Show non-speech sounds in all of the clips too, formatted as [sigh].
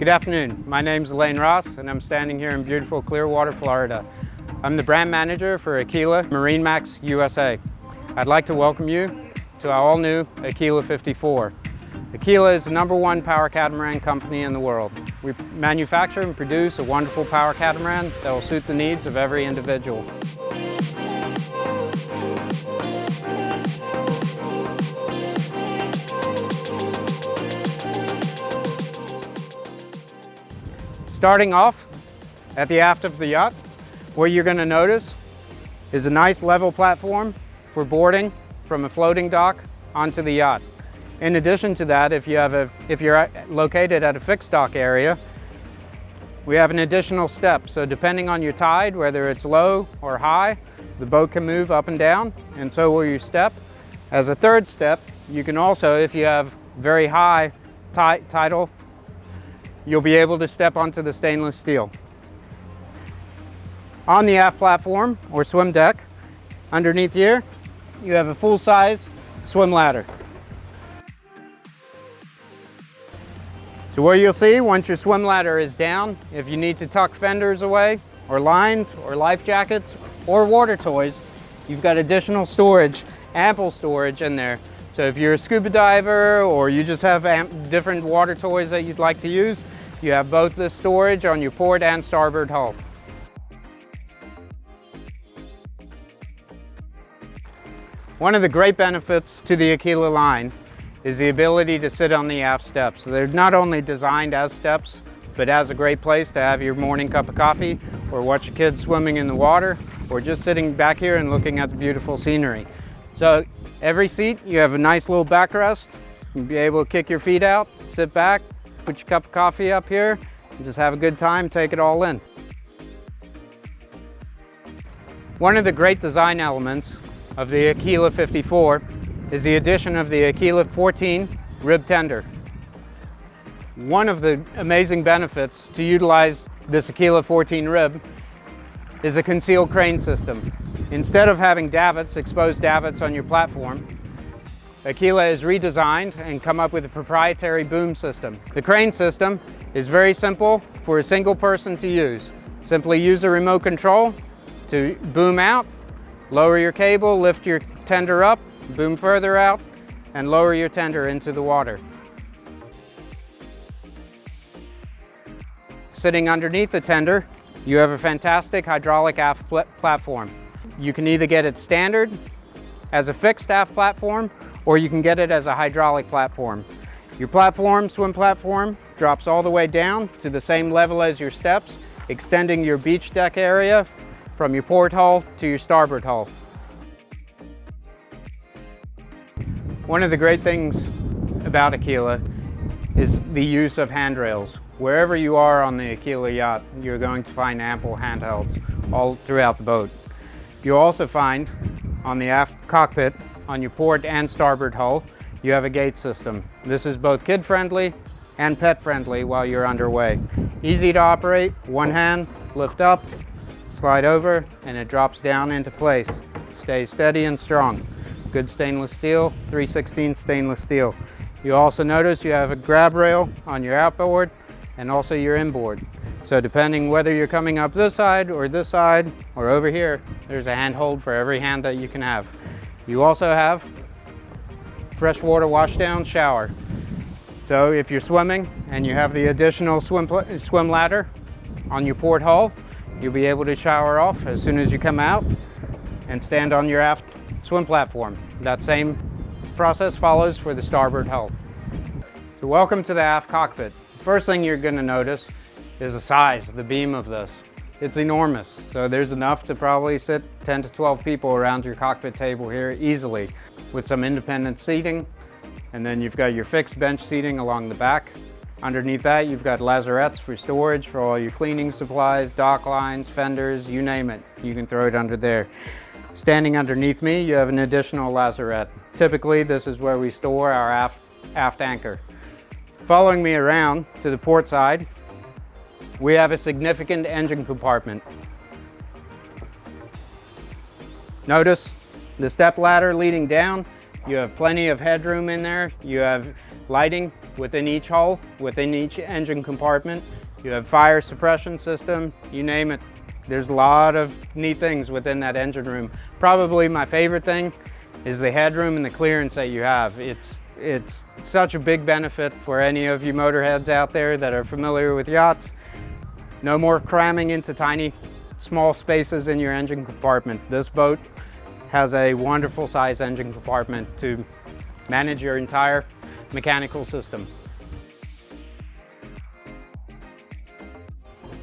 Good afternoon. My name is Elaine Ross and I'm standing here in beautiful Clearwater, Florida. I'm the brand manager for Aquila MarineMax USA. I'd like to welcome you to our all-new Aquila 54. Aquila is the number one power catamaran company in the world. We manufacture and produce a wonderful power catamaran that will suit the needs of every individual. Starting off at the aft of the yacht, what you're going to notice is a nice level platform for boarding from a floating dock onto the yacht. In addition to that, if, you have a, if you're located at a fixed dock area, we have an additional step. So depending on your tide, whether it's low or high, the boat can move up and down, and so will your step. As a third step, you can also, if you have very high tidal you'll be able to step onto the stainless steel. On the aft platform or swim deck, underneath here, you have a full-size swim ladder. So what you'll see once your swim ladder is down, if you need to tuck fenders away, or lines, or life jackets, or water toys, you've got additional storage, ample storage in there. So if you're a scuba diver, or you just have different water toys that you'd like to use, you have both the storage on your port and starboard hull. One of the great benefits to the Aquila line is the ability to sit on the aft steps. they're not only designed as steps, but as a great place to have your morning cup of coffee or watch your kids swimming in the water or just sitting back here and looking at the beautiful scenery. So every seat, you have a nice little backrest. You'll be able to kick your feet out, sit back, put your cup of coffee up here, and just have a good time, take it all in. One of the great design elements of the Aquila 54 is the addition of the Aquila 14 rib tender. One of the amazing benefits to utilize this Aquila 14 rib is a concealed crane system. Instead of having davits, exposed davits on your platform, Aquila has redesigned and come up with a proprietary boom system. The crane system is very simple for a single person to use. Simply use a remote control to boom out, lower your cable, lift your tender up, boom further out, and lower your tender into the water. Sitting underneath the tender, you have a fantastic hydraulic aft platform. You can either get it standard as a fixed aft platform or you can get it as a hydraulic platform. Your platform, swim platform, drops all the way down to the same level as your steps, extending your beach deck area from your port hull to your starboard hull. One of the great things about Aquila is the use of handrails. Wherever you are on the Aquila yacht, you're going to find ample handhelds all throughout the boat. You'll also find on the aft cockpit on your port and starboard hull, you have a gate system. This is both kid-friendly and pet-friendly while you're underway. Easy to operate, one hand, lift up, slide over, and it drops down into place. Stays steady and strong. Good stainless steel, 316 stainless steel. You also notice you have a grab rail on your outboard and also your inboard. So depending whether you're coming up this side or this side or over here, there's a handhold for every hand that you can have. You also have freshwater washdown shower. So if you're swimming and you have the additional swim, swim ladder on your port hull, you'll be able to shower off as soon as you come out and stand on your aft swim platform. That same process follows for the starboard hull. So welcome to the aft cockpit. First thing you're going to notice is the size, the beam of this. It's enormous, so there's enough to probably sit 10 to 12 people around your cockpit table here easily with some independent seating. And then you've got your fixed bench seating along the back. Underneath that, you've got lazarettes for storage for all your cleaning supplies, dock lines, fenders, you name it. You can throw it under there. Standing underneath me, you have an additional lazarette. Typically, this is where we store our aft, aft anchor. Following me around to the port side, we have a significant engine compartment. Notice the step ladder leading down. You have plenty of headroom in there. You have lighting within each hull, within each engine compartment. You have fire suppression system, you name it. There's a lot of neat things within that engine room. Probably my favorite thing is the headroom and the clearance that you have. It's, it's such a big benefit for any of you motorheads out there that are familiar with yachts. No more cramming into tiny, small spaces in your engine compartment. This boat has a wonderful size engine compartment to manage your entire mechanical system.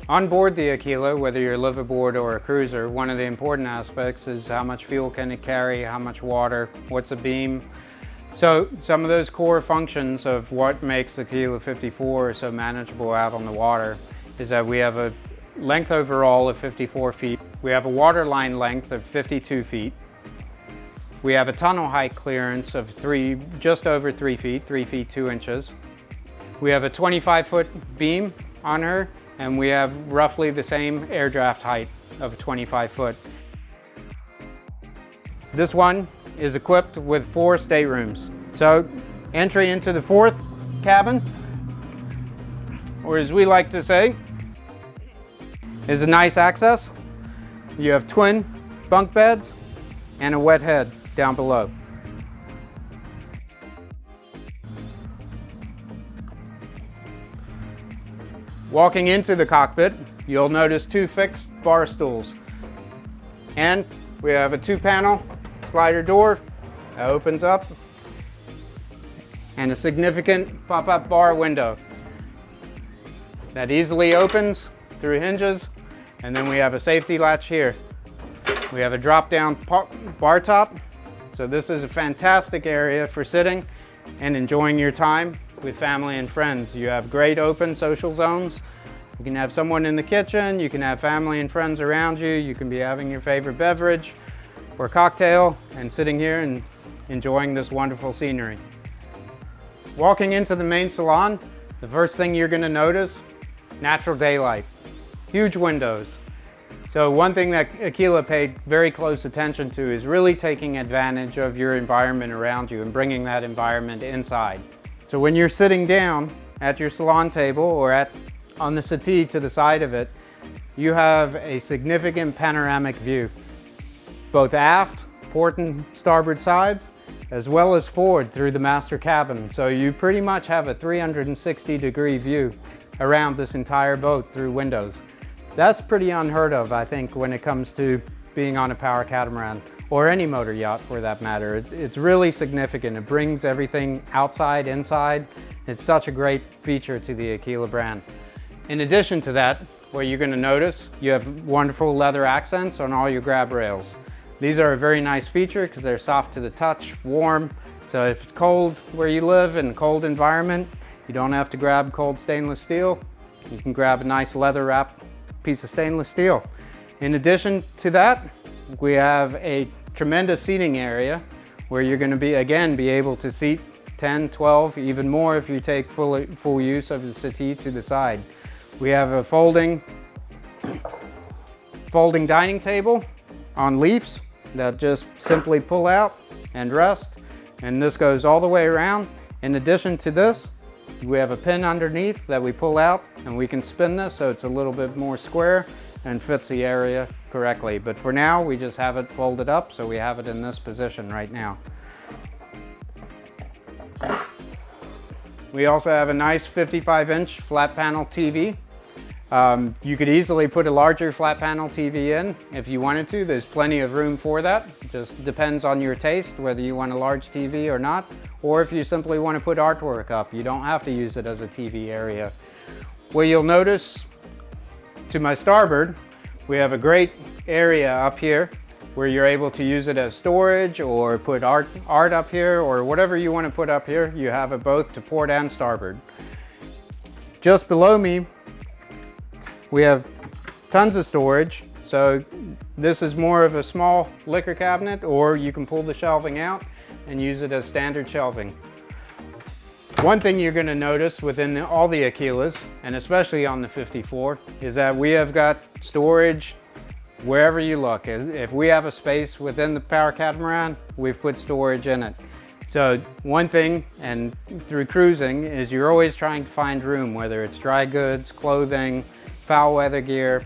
On board the Aquila, whether you're a liveaboard or a cruiser, one of the important aspects is how much fuel can it carry, how much water, what's a beam. So some of those core functions of what makes the Aquila 54 so manageable out on the water is that we have a length overall of 54 feet. We have a waterline length of 52 feet. We have a tunnel height clearance of three, just over three feet, three feet, two inches. We have a 25 foot beam on her and we have roughly the same air draft height of 25 foot. This one is equipped with four staterooms. So entry into the fourth cabin, or as we like to say, is a nice access. You have twin bunk beds and a wet head down below. Walking into the cockpit, you'll notice two fixed bar stools. And we have a two panel slider door that opens up and a significant pop-up bar window that easily opens through hinges and then we have a safety latch here. We have a drop down bar top so this is a fantastic area for sitting and enjoying your time with family and friends. You have great open social zones. You can have someone in the kitchen, you can have family and friends around you, you can be having your favorite beverage or cocktail and sitting here and enjoying this wonderful scenery. Walking into the main salon, the first thing you're gonna notice, natural daylight. Huge windows. So one thing that Aquila paid very close attention to is really taking advantage of your environment around you and bringing that environment inside. So when you're sitting down at your salon table or at on the settee to the side of it, you have a significant panoramic view, both aft, port and starboard sides, as well as forward through the master cabin. So you pretty much have a 360 degree view around this entire boat through windows. That's pretty unheard of, I think, when it comes to being on a power catamaran or any motor yacht for that matter. It, it's really significant. It brings everything outside, inside. It's such a great feature to the Aquila brand. In addition to that, what you're gonna notice, you have wonderful leather accents on all your grab rails. These are a very nice feature because they're soft to the touch, warm. So if it's cold where you live in a cold environment, you don't have to grab cold stainless steel. You can grab a nice leather wrap piece of stainless steel. In addition to that, we have a tremendous seating area where you're going to be, again, be able to seat 10, 12, even more if you take full, full use of the settee to the side. We have a folding, [coughs] folding dining table on leaves that just simply pull out and rest. And this goes all the way around. In addition to this, we have a pin underneath that we pull out and we can spin this so it's a little bit more square and fits the area correctly. But for now, we just have it folded up, so we have it in this position right now. We also have a nice 55 inch flat panel TV. Um, you could easily put a larger flat panel TV in if you wanted to. There's plenty of room for that. Just depends on your taste, whether you want a large TV or not, or if you simply want to put artwork up. You don't have to use it as a TV area. What you'll notice to my starboard, we have a great area up here where you're able to use it as storage or put art, art up here or whatever you want to put up here. You have it both to port and starboard. Just below me, we have tons of storage. So this is more of a small liquor cabinet or you can pull the shelving out and use it as standard shelving. One thing you're going to notice within the, all the Aquilas, and especially on the 54, is that we have got storage wherever you look. If we have a space within the power catamaran, we've put storage in it. So one thing, and through cruising, is you're always trying to find room, whether it's dry goods, clothing, foul weather gear.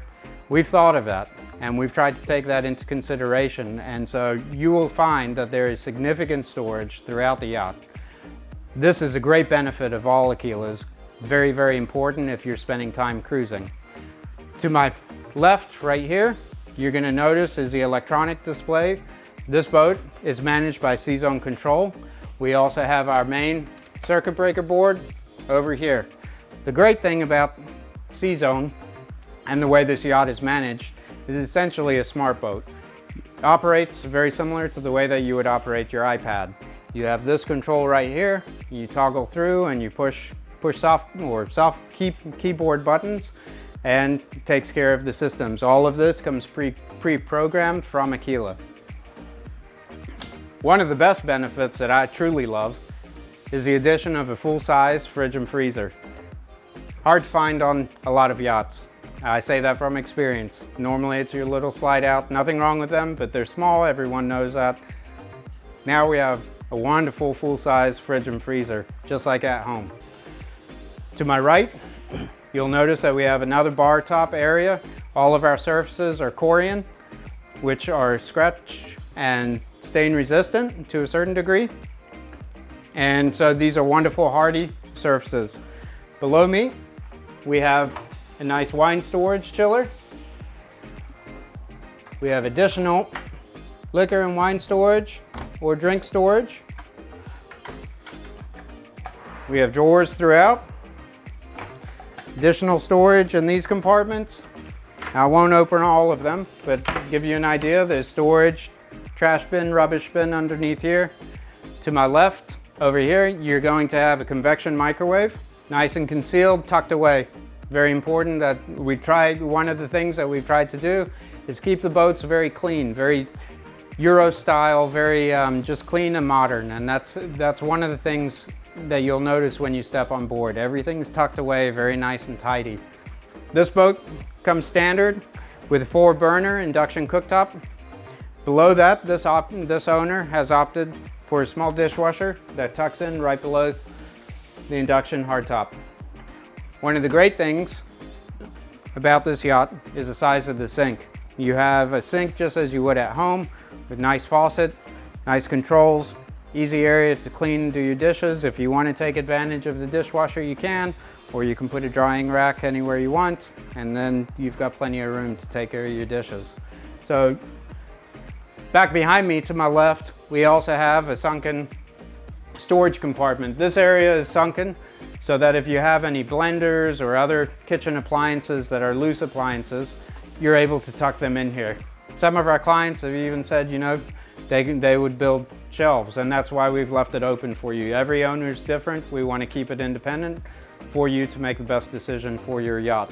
We've thought of that and we've tried to take that into consideration. And so you will find that there is significant storage throughout the yacht. This is a great benefit of all Aquilas. Very, very important if you're spending time cruising. To my left, right here, you're gonna notice is the electronic display. This boat is managed by CZone Control. We also have our main circuit breaker board over here. The great thing about CZone and the way this yacht is managed is essentially a smart boat. It operates very similar to the way that you would operate your iPad. You have this control right here, you toggle through and you push push soft or soft key, keyboard buttons and takes care of the systems. All of this comes pre, pre-programmed from Aquila. One of the best benefits that I truly love is the addition of a full-size fridge and freezer. Hard to find on a lot of yachts. I say that from experience. Normally it's your little slide out, nothing wrong with them, but they're small, everyone knows that. Now we have a wonderful full-size fridge and freezer, just like at home. To my right, you'll notice that we have another bar top area. All of our surfaces are Corian, which are scratch and stain resistant to a certain degree. And so these are wonderful hardy surfaces. Below me, we have a nice wine storage chiller. We have additional liquor and wine storage or drink storage. We have drawers throughout. Additional storage in these compartments. I won't open all of them, but give you an idea, there's storage, trash bin, rubbish bin underneath here. To my left, over here, you're going to have a convection microwave, nice and concealed, tucked away. Very important that we tried, one of the things that we've tried to do is keep the boats very clean, very Euro style, very um, just clean and modern. And that's, that's one of the things that you'll notice when you step on board. Everything's tucked away, very nice and tidy. This boat comes standard with a four burner induction cooktop. Below that, this, this owner has opted for a small dishwasher that tucks in right below the induction hardtop. One of the great things about this yacht is the size of the sink. You have a sink just as you would at home with nice faucet, nice controls, easy area to clean and do your dishes. If you want to take advantage of the dishwasher, you can, or you can put a drying rack anywhere you want, and then you've got plenty of room to take care of your dishes. So back behind me to my left, we also have a sunken storage compartment. This area is sunken so that if you have any blenders or other kitchen appliances that are loose appliances, you're able to tuck them in here. Some of our clients have even said, you know, they, they would build shelves and that's why we've left it open for you. Every owner is different. We want to keep it independent for you to make the best decision for your yacht.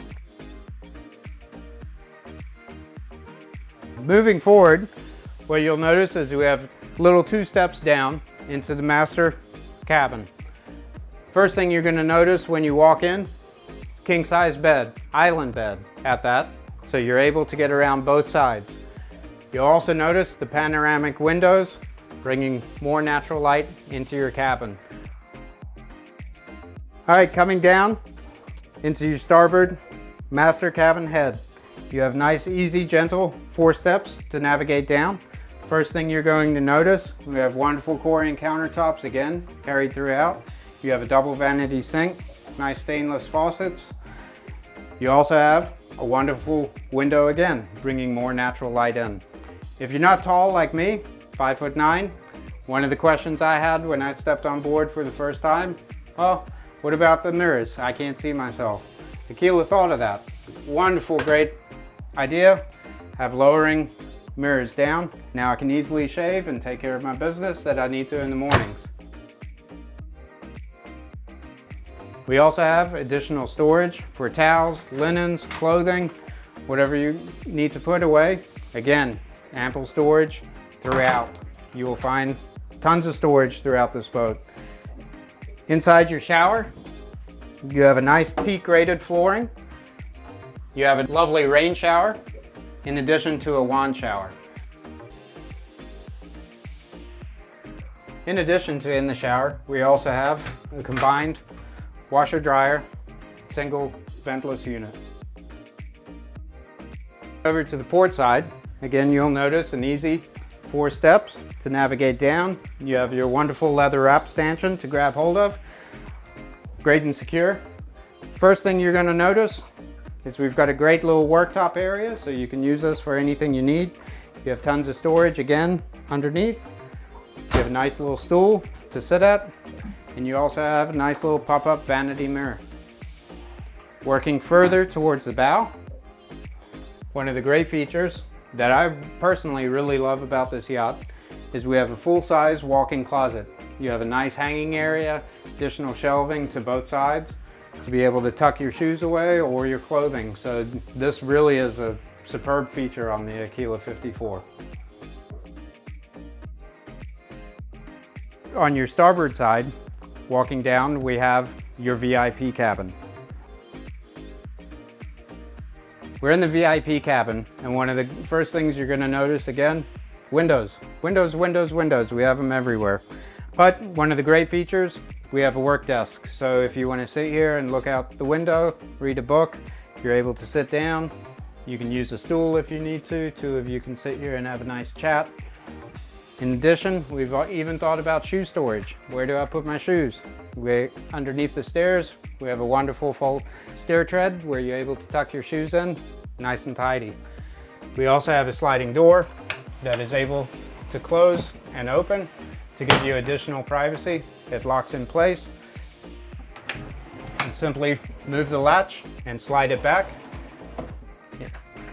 Moving forward, what you'll notice is we have little two steps down into the master cabin. First thing you're gonna notice when you walk in, king size bed, island bed at that, so you're able to get around both sides. You'll also notice the panoramic windows, bringing more natural light into your cabin. All right, coming down into your starboard master cabin head. You have nice, easy, gentle four steps to navigate down. First thing you're going to notice, we have wonderful Corian countertops again, carried throughout. You have a double vanity sink, nice stainless faucets. You also have a wonderful window again, bringing more natural light in. If you're not tall like me, five foot nine, one of the questions I had when I stepped on board for the first time, well, what about the mirrors? I can't see myself. Aquila thought of that. Wonderful, great idea. Have lowering mirrors down. Now I can easily shave and take care of my business that I need to in the mornings. We also have additional storage for towels, linens, clothing, whatever you need to put away. Again, ample storage throughout. You will find tons of storage throughout this boat. Inside your shower, you have a nice teak rated flooring. You have a lovely rain shower in addition to a wand shower. In addition to in the shower, we also have a combined washer dryer, single ventless unit. Over to the port side, again you'll notice an easy four steps to navigate down. You have your wonderful leather wrap stanchion to grab hold of. Great and secure. First thing you're gonna notice is we've got a great little worktop area so you can use this for anything you need. You have tons of storage again underneath. You have a nice little stool to sit at and you also have a nice little pop-up vanity mirror. Working further towards the bow, one of the great features that I personally really love about this yacht is we have a full-size walk-in closet. You have a nice hanging area, additional shelving to both sides to be able to tuck your shoes away or your clothing. So this really is a superb feature on the Aquila 54. On your starboard side, walking down, we have your VIP cabin. We're in the VIP cabin, and one of the first things you're gonna notice again, windows. Windows, windows, windows, we have them everywhere. But one of the great features, we have a work desk. So if you wanna sit here and look out the window, read a book, you're able to sit down. You can use a stool if you need to. Two of you can sit here and have a nice chat. In addition, we've even thought about shoe storage. Where do I put my shoes? We, underneath the stairs, we have a wonderful full stair tread where you're able to tuck your shoes in, nice and tidy. We also have a sliding door that is able to close and open to give you additional privacy. It locks in place. And simply move the latch and slide it back.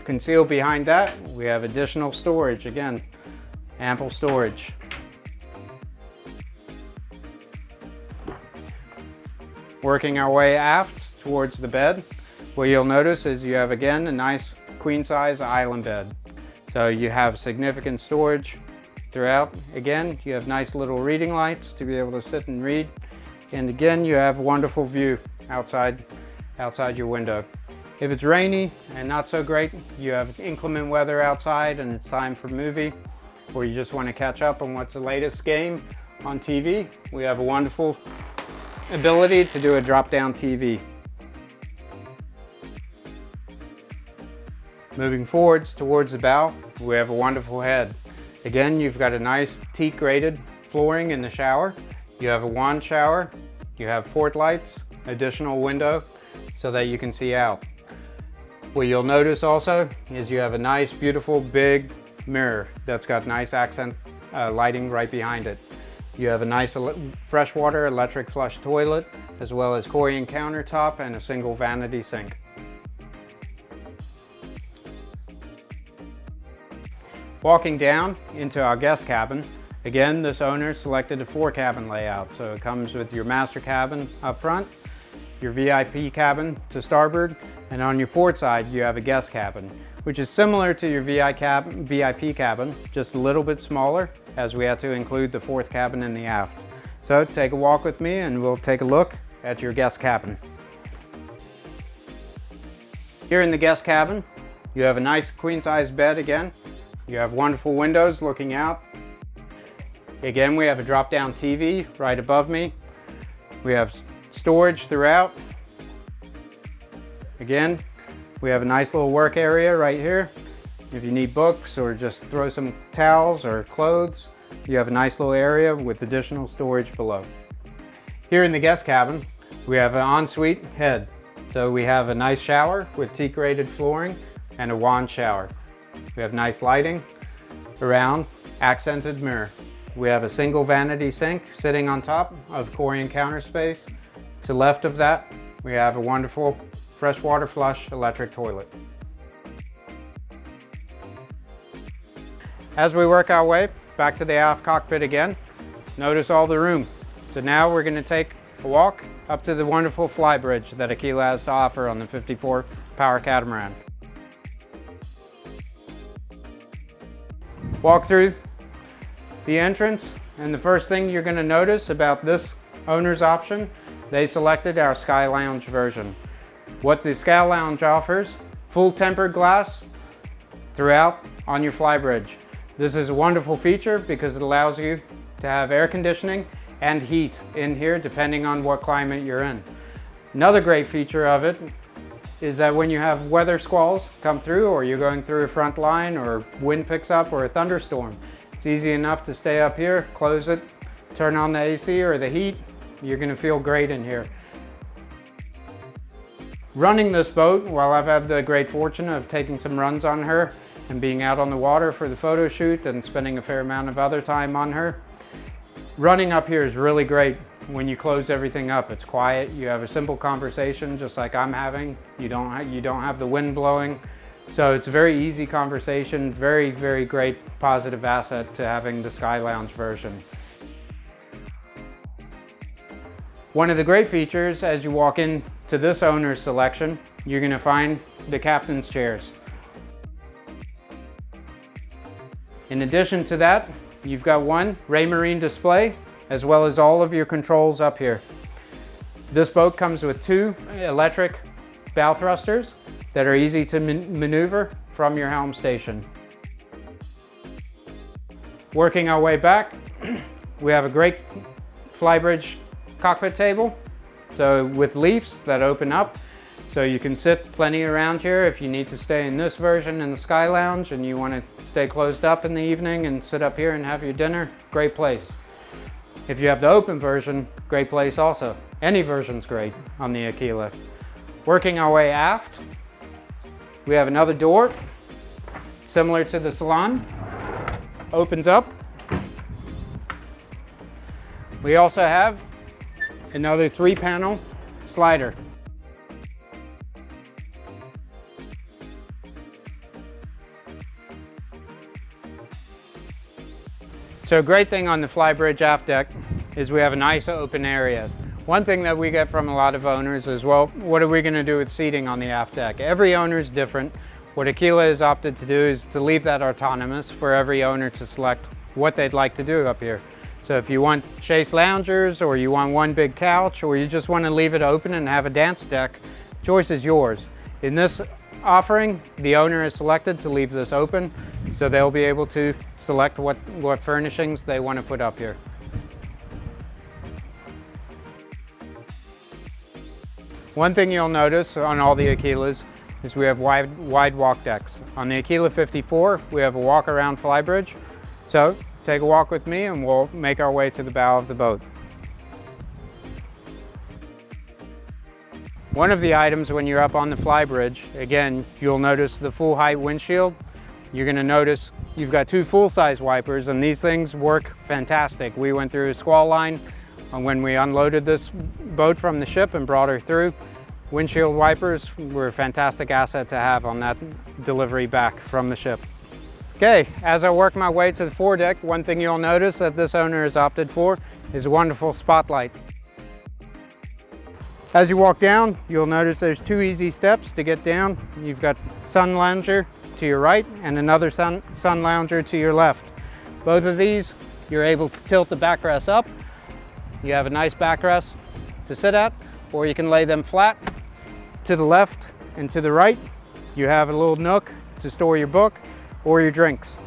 Concealed behind that, we have additional storage. Again, ample storage. Working our way aft towards the bed, what you'll notice is you have again a nice queen size island bed. So you have significant storage throughout. Again, you have nice little reading lights to be able to sit and read. And again, you have wonderful view outside, outside your window. If it's rainy and not so great, you have inclement weather outside and it's time for movie, or you just want to catch up on what's the latest game on TV, we have a wonderful ability to do a drop-down TV. Moving forwards towards the bow, we have a wonderful head. Again, you've got a nice teak graded flooring in the shower. You have a wand shower, you have port lights, additional window so that you can see out. What you'll notice also is you have a nice, beautiful, big mirror that's got nice accent uh, lighting right behind it. You have a nice freshwater electric flush toilet, as well as Corian countertop and a single vanity sink. Walking down into our guest cabin, again, this owner selected a four cabin layout. So it comes with your master cabin up front, your VIP cabin to starboard, and on your port side, you have a guest cabin, which is similar to your VIP cabin, just a little bit smaller, as we had to include the fourth cabin in the aft. So take a walk with me and we'll take a look at your guest cabin. Here in the guest cabin, you have a nice queen size bed again, you have wonderful windows looking out. Again, we have a drop down TV right above me. We have storage throughout. Again, we have a nice little work area right here. If you need books or just throw some towels or clothes, you have a nice little area with additional storage below. Here in the guest cabin, we have an ensuite head. So we have a nice shower with teak rated flooring and a wand shower. We have nice lighting around, accented mirror. We have a single vanity sink sitting on top of Corian counter space. To left of that, we have a wonderful freshwater flush electric toilet. As we work our way back to the aft cockpit again, notice all the room. So now we're gonna take a walk up to the wonderful fly bridge that Aquila has to offer on the 54 Power Catamaran. Walk through the entrance and the first thing you're going to notice about this owner's option, they selected our Sky Lounge version. What the Sky Lounge offers, full tempered glass throughout on your flybridge. This is a wonderful feature because it allows you to have air conditioning and heat in here depending on what climate you're in. Another great feature of it is that when you have weather squalls come through or you're going through a front line or wind picks up or a thunderstorm, it's easy enough to stay up here, close it, turn on the AC or the heat, you're gonna feel great in here. Running this boat, while I've had the great fortune of taking some runs on her and being out on the water for the photo shoot and spending a fair amount of other time on her, running up here is really great when you close everything up. It's quiet, you have a simple conversation just like I'm having. You don't, you don't have the wind blowing. So it's a very easy conversation, very, very great positive asset to having the Sky Lounge version. One of the great features as you walk into this owner's selection, you're gonna find the captain's chairs. In addition to that, you've got one Raymarine display, as well as all of your controls up here. This boat comes with two electric bow thrusters that are easy to man maneuver from your helm station. Working our way back, [clears throat] we have a great flybridge cockpit table. So with leaves that open up, so you can sit plenty around here if you need to stay in this version in the Sky Lounge and you want to stay closed up in the evening and sit up here and have your dinner, great place. If you have the open version, great place also. Any version's great on the Aquila. Working our way aft, we have another door, similar to the salon, opens up. We also have another three panel slider. So a great thing on the Flybridge aft deck is we have a nice open area. One thing that we get from a lot of owners is, well, what are we gonna do with seating on the aft deck? Every owner is different. What Aquila has opted to do is to leave that autonomous for every owner to select what they'd like to do up here. So if you want chaise loungers or you want one big couch or you just want to leave it open and have a dance deck, choice is yours. In this offering, the owner is selected to leave this open so they'll be able to select what, what furnishings they want to put up here. One thing you'll notice on all the Aquilas is we have wide, wide walk decks. On the Aquila 54, we have a walk around flybridge. So Take a walk with me and we'll make our way to the bow of the boat. One of the items when you're up on the flybridge, again, you'll notice the full height windshield. You're gonna notice you've got two full-size wipers and these things work fantastic. We went through a squall line when we unloaded this boat from the ship and brought her through. Windshield wipers were a fantastic asset to have on that delivery back from the ship. Okay, as I work my way to the foredeck, one thing you'll notice that this owner has opted for is a wonderful spotlight. As you walk down, you'll notice there's two easy steps to get down. You've got sun lounger to your right and another sun, sun lounger to your left. Both of these, you're able to tilt the backrest up. You have a nice backrest to sit at, or you can lay them flat to the left and to the right. You have a little nook to store your book or your drinks.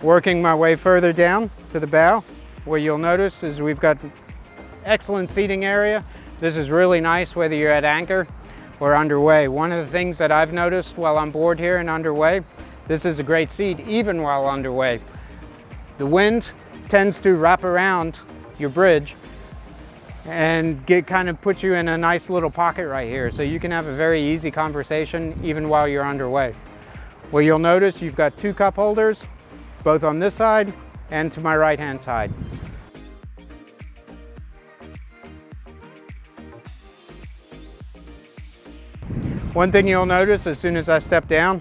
Working my way further down to the bow, what you'll notice is we've got excellent seating area. This is really nice whether you're at anchor or underway. One of the things that I've noticed while on board here and underway, this is a great seat even while underway. The wind tends to wrap around your bridge and get kind of put you in a nice little pocket right here. So you can have a very easy conversation even while you're underway. Well, you'll notice you've got two cup holders, both on this side and to my right hand side. One thing you'll notice as soon as I step down,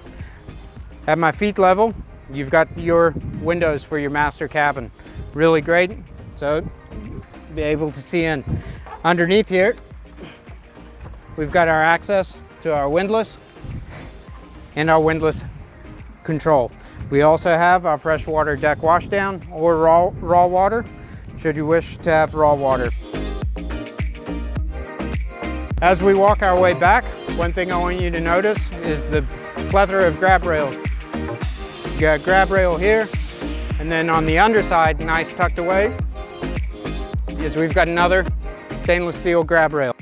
at my feet level, you've got your windows for your master cabin. Really great. So be able to see in. Underneath here, we've got our access to our windlass and our windlass control. We also have our freshwater deck washdown or raw, raw water, should you wish to have raw water. As we walk our way back, one thing I want you to notice is the plethora of grab rails. You got grab rail here, and then on the underside, nice tucked away, is we've got another stainless steel grab rail.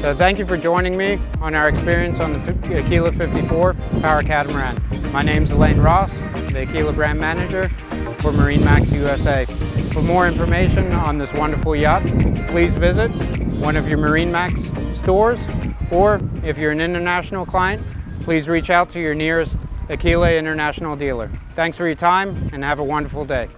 So thank you for joining me on our experience on the Aquila 54 Power Catamaran. My name is Elaine Ross, the Aquila brand manager for MarineMax USA. For more information on this wonderful yacht, please visit one of your MarineMax stores, or if you're an international client, please reach out to your nearest Aquila International dealer. Thanks for your time and have a wonderful day.